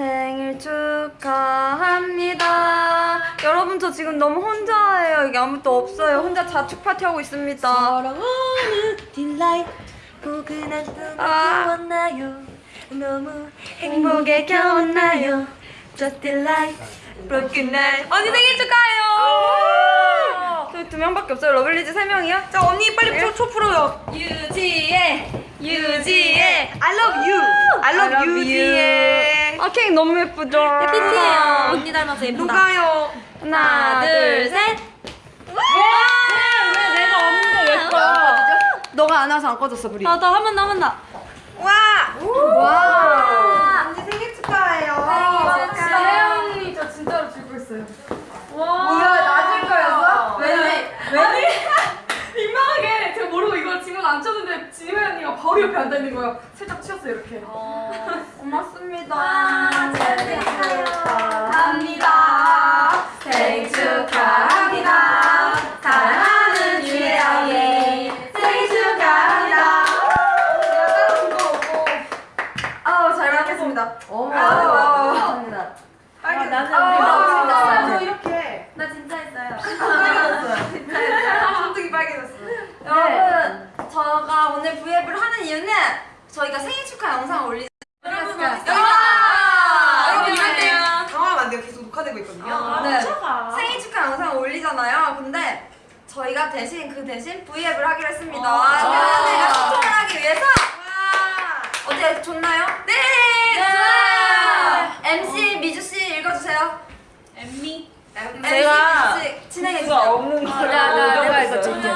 생일 축하합니다. 여러분 저 지금 너무 혼자예요. 여기 아무도 없어요. 혼자 자축 파티 하고 있습니다. 사랑하는 딜라이 포근한 꿈을 아. 꾸었나요 너무 행복에 겨웠나요? Just delight, broken night. 언니 생일 축하해요. 저희 두 명밖에 없어요. 러블리즈 세 명이요? 자 언니 빨리 초, 초 풀어요. 유지혜, 유지혜, I love you. I love, you, 유지혜. 아 케이크 너무 예쁘죠? 햇빛이에요 언니 닮아서 예쁘다 누가요? 하나, 둘, 셋. 와! 왜 내가 없는데 왜 꺼? 너가 안 와서 안 꺼졌어, 불이. 나도 한번 남았나 와! 와! 언니 생일 축하해요. 생일 축하해요. 혜영이 저 진짜로 줄고 있어요. 와! 이거 낮을 거였어? 왜? 아니 민망하게 제가 모르고 이걸 지금 안 쳤는데 지혜 언니가 바로 옆에 앉아 있는 거예요. 살짝 치웠어요 이렇게. 고맙습니다. 생일 축하합니다. 생일 축하합니다. 사랑하는 유혜영이 생일 축하합니다. 아우 잘 먹겠습니다. 아우 감사합니다. 아, 나는 아, 우리 아, 먹었습니다. 저 이렇게 나 진짜 했어요 손등이 빨개졌어. 여러분, 저가 오늘 브이앱을 하는 이유는 저희가 생일 축하 영상 올리. 아, 여러분, 여기 할 때. 당황하면 안 돼요. 계속 녹화되고 있거든요. 아, 네. 훔쳐가. 생일 축하 영상 올리잖아요. 근데 저희가 대신 그 대신 브이앱을 하기로 했습니다. 아. 팬들과 소통을 하기 위해서. 어때 좋나요? 네. 좋아요. MC 미주 씨 읽어주세요. 엠미 제가 진행해 주세요. 없는 거. 나, 나, 내가 읽어줄게.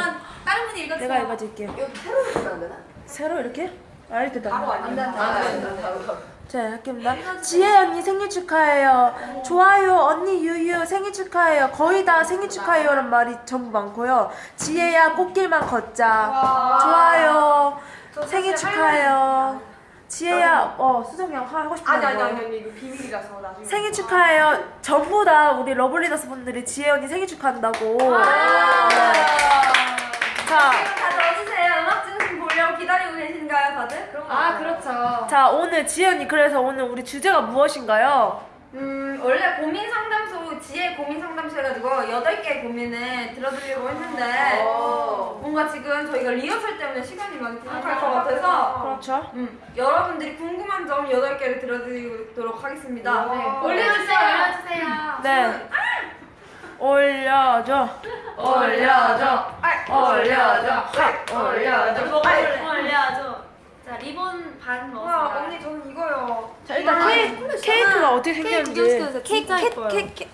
다른 분이 읽어주세요 내가 읽어줄게. 여기 새로 읽으면 안 되나? 새로 이렇게? 아 이렇게 다. 바로 안 돼, 안 돼. 바로. 자 할게입니다. 지혜 언니 생일 축하해요. 좋아요 언니 유유 생일 축하해요. 거의 다 생일 축하해요란 말이 전부 많고요. 지혜야 꽃길만 걷자. 좋아요. 생일 축하해요. 지혜야 어 수정이 형 하고 싶은 아니 아니 거. 아니 아니 이거 비밀이라서 나중에. 생일 축하해요. 전부 다 우리 러블리너스 분들이 지혜 언니 생일 축하한다고. 자, 다들? 그럼 아 그렇죠. 자 오늘 언니 그래서 오늘 우리 주제가 무엇인가요? 음, 원래 고민 상담소, 지혜 고민 상담소 해가지고 8개의 고민을 들어드리려고 했는데, 어. 뭔가 지금 저희가 리허설 때문에 시간이 많이 부족할 것 같아서, 그렇죠. 음, 여러분들이 궁금한 점 8개를 들어드리도록 하겠습니다. 올려주세요. 올려주세요. 네. 올려줘. 올려줘. 올려줘. 하, 올려줘. 올려줘 자 리본 반 우와, 넣었어요 언니 저는 이거요. 자 일단 케이크, 케이크가 어떻게 생겼는지. 진짜 예뻐요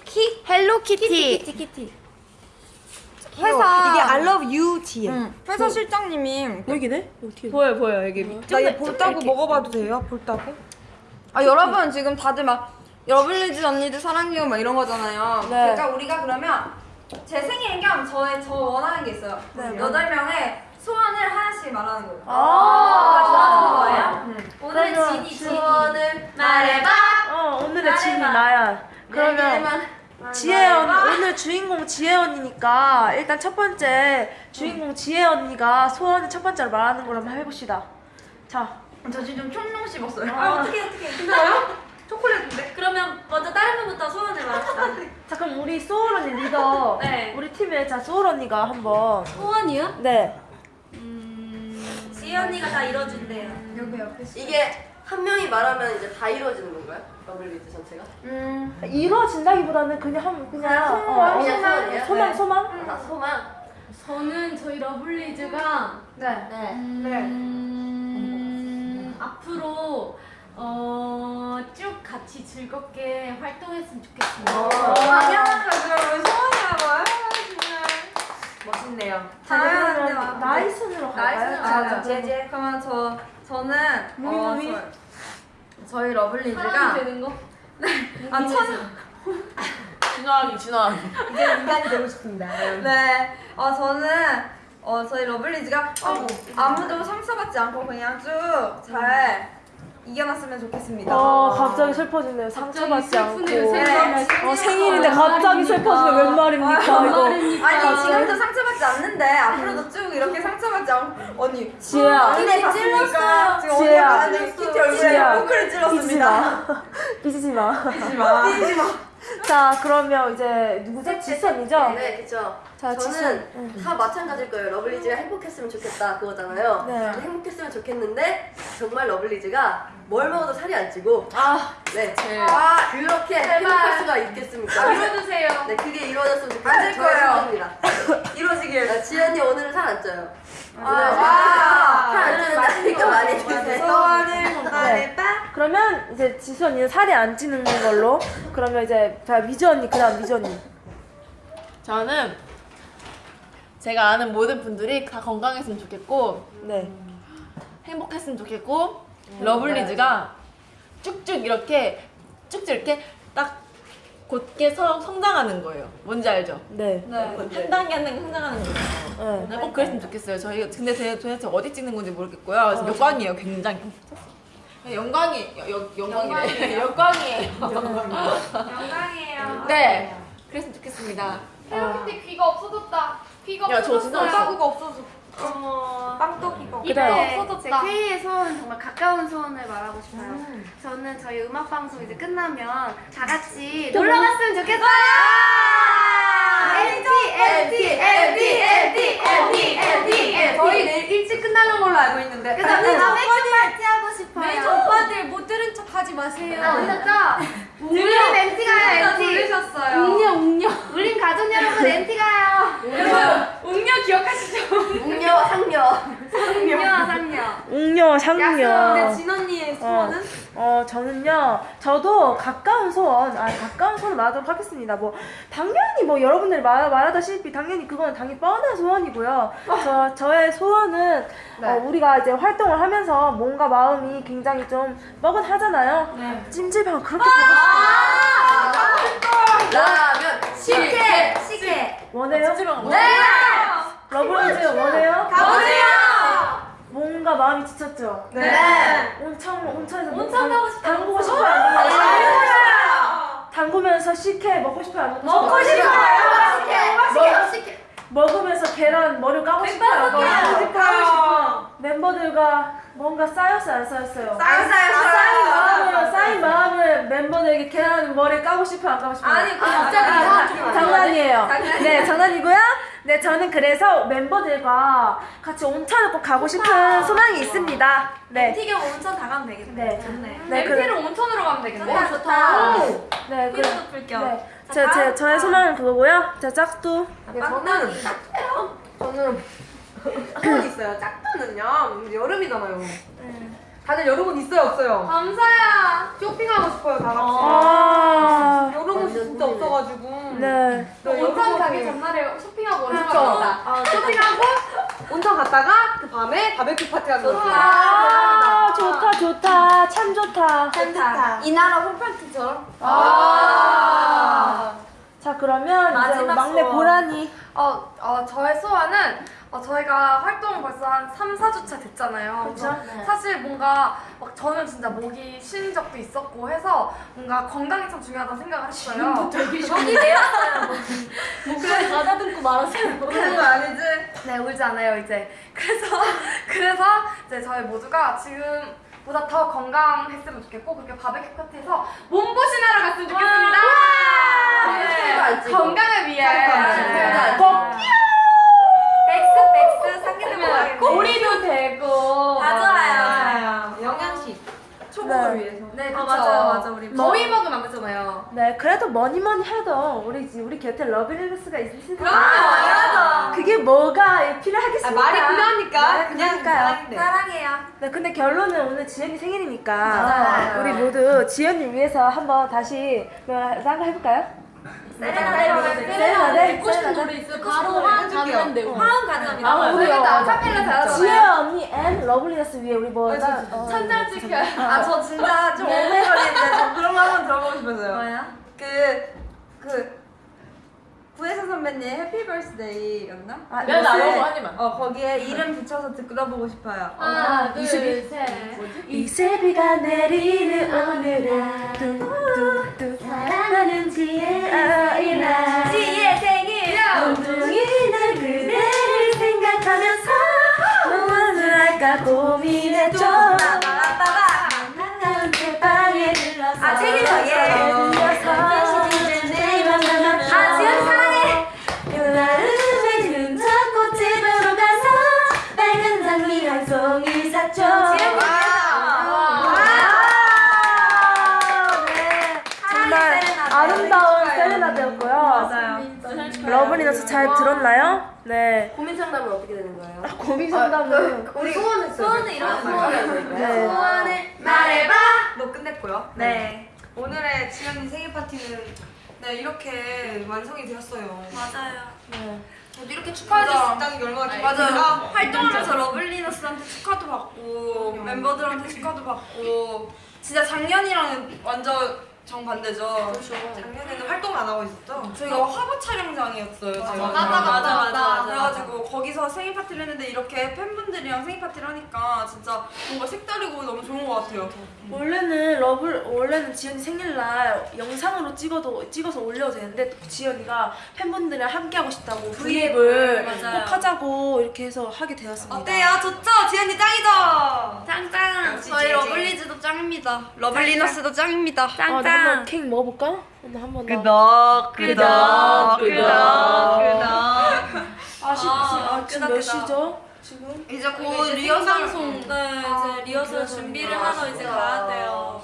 키? 헬로키티. 키티 회사. 이게 I love you 지. 응, 회사 실장님이 여기네? 어떻게? 보여 보여 여기. 나얘 볼따고 먹어봐도 돼요? 볼따고? 아 여러분 지금 다들 막 러블리즈 언니들 사랑해요 막 이런 거잖아요. 네. 그러니까 우리가 그러면 제 생일 겸 저의 저 원하는 게 있어요. 네. 여덟 명의 소원을 하나씩 말하는 거예요. 아, 좋아하는 거예요? 음. 오늘 지니 소원을 말해봐 어 오늘의 지니 나야. 그러면 지혜 언니 오늘 주인공 지혜 언니니까 일단 첫 번째 주인공 지혜 언니가 소원을 첫 번째로 말하는 걸 한번 해봅시다. 자, 저 지금 총룡 씹었어요. 아 어떻게 어떻게 진짜요? 초콜릿인데? 그러면 먼저 다른 분부터 소원을 말합시다 자 그럼 우리 소울 언니 리더. 네. 우리 팀의 자 소울 언니가 한번. 소원이요? 네. 음... 지혜 언니가 다 이뤄준대요 여기 옆에. 이게 한 명이 말하면 이제 다 이루어지는 건가요? 러블리즈 전체가? 음. 이루어진다기보다는 그냥 한 그냥 소망, 어, 어, 그냥 소원이에요? 소망 네. 소망. 다 소망. 저는 저희 러블리즈가 네. 네. 음, 앞으로 어, 쭉 같이 즐겁게 활동했으면 좋겠습니다. 당연한 거죠. 소원이라고요? 정말. 멋있네요. 그러면 나이 순으로 갈까요? 아, 자, 제제. 그러면 저 저는 무미, 어, 무미. 저, 저희 러블리즈가 사람이 되는 거? 아 천. 진화하기 진화하기. 이제 인간이 되고 싶습니다. 네. 어 저는 어 저희 러블리즈가 어, 아무도 상처받지 않고 그냥 쭉잘 이겨놨으면 좋겠습니다. 어 갑자기 슬퍼지네요. 상처받지 않고. 생일 어 생일인데 갑자기 슬퍼지면 웬 말입니까 이거. 아니 지금도 상처받지 않는데 앞으로도 쭉 이렇게 상처받지 않고 언니 지혜야. 언니? 지금 언니 지혜야. 안에 키티 얼굴에 지혜야. 포크를 찔렀습니다. 마. 삐지지 마. 삐지지 마. 삐지지 마. 자, 그러면 이제 누구죠? 지수 언니죠? 네, 그쵸. 자, 지수. 저는 다 마찬가지일 거예요. 러블리즈가 행복했으면 좋겠다 그거잖아요. 네. 저는 행복했으면 좋겠는데 정말 러블리즈가 뭘 먹어도 살이 안 찌고 아, 네. 아, 그렇게 제발. 행복할 수가 있겠습니까? 이뤄주세요. 네, 그게 이루어졌으면 좋겠어요. 안될 거예요. 입니다 이루어지길. 나 지연이 오늘은 살 안 쪄요. 아, 와. 살안 찌는데 하니까 많이 주세요. 소원을 공감해 네. 그러면 이제 지수 언니는 살이 안 찌는 걸로. 그러면 이제 자 미주 언니 그다음 미주 언니. 저는 제가 아는 모든 분들이 다 건강했으면 좋겠고 네. 행복했으면 좋겠고 러블리즈가 쭉쭉 이렇게 쭉쭉 이렇게 딱 곧게 서, 성장하는 거예요. 뭔지 알죠? 네. 한 단계 한 단계 성장하는 거예요. 네. 네, 꼭 그랬으면 좋겠어요. 저희가 근데 제 도대체 어디 찍는 건지 모르겠고요. 지금 영광이에요, 굉장히. 네, 영광이 여, 여, 영광이래. 영광이에요. 영광이에요. 네, 그랬으면 좋겠습니다. 헬로키티 귀가 없어졌다. 귀가 야, 저 진짜 없어졌어요. 없어. 따구가 없어졌어. 빵떡이고. 그다음. 없어졌다. K의 소원 정말 가까운 소원을 말하고 싶어요. 저는 저희 음악 방송 이제 끝나면 다 같이 놀러 갔으면 좋겠어요. LT LT LT LT LT LT 저희 내일 일찍 끝나는 걸로 알고 있는데. 그래서 우리 매주 파티 하고 싶어요. 매주 오빠들 못 들은 척 하지 마세요. 아, 들렸죠? 우린 MT 가요 MT. 들으셨어요. 웅녀 울린 가족 여러분 MT 가요. 웅녀 기억하시죠? 웅녀, 상녀. 웅녀 상녀. 웅녀 상녀. 근데 진 언니의 소원은? 어, 저는요, 저도 가까운 소원, 아, 가까운 소원 말하도록 하겠습니다. 뭐, 당연히 뭐, 여러분들이 말, 말하다시피, 당연히 그건 당연히 뻔한 소원이고요. 저, 저의 소원은, 어, 우리가 이제 활동을 하면서 뭔가 마음이 굉장히 좀 뻐근하잖아요. 찜질방 그렇게 가고 싶어요. 라면. 식혜 식혜. 원해요? 네! 러블리즈 원해요? 가보세요! 뭔가 마음이 지쳤죠? 네. 온천, 온천에서 온천 가고 싶다. 담그고 싶어요? 안 담그고 싶어요? 담그면서 식혜 먹고 싶어요? 안 먹고 먹고 싶어요? 싶어요! 식혜 식혜. 먹으면서 계란 머리 까고 싶어요? 안 까고 싶어요? 싶어요. 멤버들과 뭔가 쌓였어요? 안 쌓였어요? 쌓였어요, 쌓인 쌓였어요. 마음을, 쌓인 마음을 멤버들에게 계란 머리 까고 싶어요? 안 까고 싶어요? 아니, 아, 갑자기 아, 장난이에요. 장난이에요. 네, 장난이고요. 네, 저는 그래서 멤버들과 같이 온천을 꼭 가고 싶은 소망이 있습니다. 네. 튀겨 온천 다 가면 되겠네. 네. 좋네. 네, 그, MT를 온천으로 가면 되겠네. 좋다, 좋다. 네, 그, 피로도 풀 겸. 네. 제, 제, 저의 소망은 그거고요. 자, 짝도. 저는 저는 소원 있어요. 짝두는요. 여름이잖아요. 다들 여름옷 있어요, 없어요? 감사야. 쇼핑하고 싶어요, 다 같이. 아, 여름옷이 진짜 없어가지고. 네. 너 온천 가기 전날에 쇼핑하고 온천 그쵸. 갑니다. 쇼핑하고 온천 갔다가 그 밤에 바베큐 파티 하는 거. 아, 좋다, 좋다. 참 좋다. 좋다. 이 나라 홈파티처럼. 아. 자, 그러면 이제 마지막 막내 소원. 보라니. 어, 어, 저의 소원은 어, 저희가 활동 벌써 한 3, 4주차 됐잖아요. 그쵸? 그래서 사실 뭔가 막 저는 진짜 목이 쉰 적도 있었고 해서 뭔가 건강이 참 중요하다고 생각을 했어요. 되게 쇼이 내었어요. 목소리 가다듬고 말았어요. 그런 거 아니지? 네, 울지 않아요, 이제. 그래서, 그래서 이제 저희 모두가 지금 보다 더 건강했으면 좋겠고, 그렇게 바베큐 파티에서 몸보신하러 갔으면 좋겠습니다. 살도 안 찌고. 건강을 위해. 살도 안 찌고. 네. 꼭 백숙, 백숙, 우리도 되고. 다 좋아요. 맞아요. 영양식. 초복을 네. 위해서. 네, 그쵸. 맞아요, 맞아. 우리 더위 먹으면 안 되잖아요. 네, 그래도 뭐니 뭐니 해도 우리 우리 곁에 러블리너스가 있으니까. 그럼요, 당연하죠. 그게 뭐가 필요하겠습니까? 아, 말이 필요합니까? 네, 그냥. 사랑인데. 사랑해요. 네, 근데 결론은 오늘 지연이 생일이니까 맞아요. 우리 모두 지연이를 위해서 한번 다시 딴거 해볼까요? 세레나데 세레나데? 듣고 싶은 노래 있어요? 바로 돼요. 화음 가져갑니다. 아, 우리 우리가 어, 아카펠라 잘하잖아요. 지혜 언니 앤 러블리너스 위에 우리 뭐 나- 어, 천장 찍혀요. 아, 저 진짜 좀 오글거리는데 저 그런 거 한번 들어보고 싶어서요. 뭐야? 그, 그, 구혜선 선배님 해피 버스데이였나? 아, 네, 나 이거 너무 하지만. 어, 거기에 이름 붙여서 들어보고 싶어요. 하나, 둘, 이슬이. 셋. 이슬비가 내리는 오늘아 뚝뚝뚝 사랑하는 지혜아이나 러블리너스 잘 들었나요? 네. 고민 상담은 어떻게 되는 거예요? 고민 상담은 우리 소원은 소원은 이런 소원을 네. 소원을 말해봐. 너 끝냈고요. 네 오늘의 지애 언니 생일 파티는 네 이렇게 완성이 되었어요 맞아요. 저도 이렇게 축하해 줄 수 있다는 게 얼마나 맞아요. 활동하면서 러블리너스한테 축하도 받고 멤버들한테 축하도 받고 진짜 작년이랑은 완전 정반대죠. 작년에는 활동 안 하고 있었죠? 저희가 화보 촬영장이었어요. 제가. 맞아, 맞아, 맞아, 맞아. 그래가지고 거기서 생일 파티를 했는데 이렇게 팬분들이랑 생일 파티를 하니까 진짜 뭔가 색다르고 너무 좋은 것 같아요. 원래는 러블 원래는 지애 언니 생일날 영상으로 찍어도 찍어서 올려도 되는데 또 지애 언니가 팬분들이랑 함께 하고 싶다고 브이앱을. 꼭 하자고 이렇게 해서 하게 되었습니다. 어때요? 좋죠? 지애 언니 짱이죠? 짱짱. 역시 저희 지지. 러블리즈도 짱입니다. 러블리너스도 짱입니다. 아, 나 한번 케이크 먹어볼까? 오늘 한번 더. 끄덕 끄덕 끄덕. 아쉽지. 아, 지금 몇. 시죠? 지금? 이제 곧 리허설 송, 네, 이제 리허설 준비를 하러 이제 가야 돼요.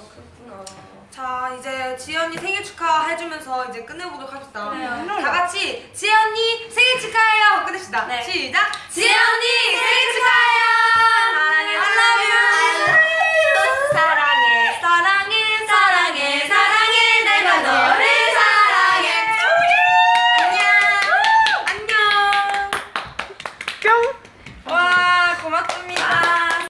자 이제 지애 언니 생일 축하해주면서 이제 끝내보도록 합시다 네. 다 같이 지애 언니 생일 축하해요 끝냅시다 네. 시작 지애 언니 생일 축하해요